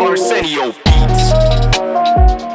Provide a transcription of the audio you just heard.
Arsenio Beats.